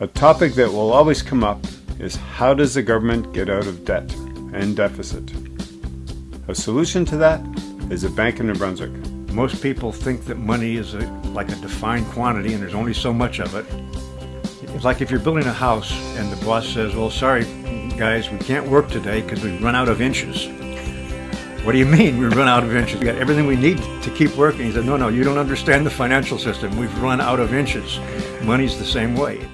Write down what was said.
A topic that will always come up is how does the government get out of debt and deficit? A solution to that is a bank in New Brunswick. Most people think that money is a, like a defined quantity and there's only so much of it. It's like if you're building a house and the boss says, well, sorry, guys, we can't work today because we've run out of inches. What do you mean we've run out of inches? We got everything we need to keep working. He said, no, no, you don't understand the financial system. We've run out of inches. Money's the same way.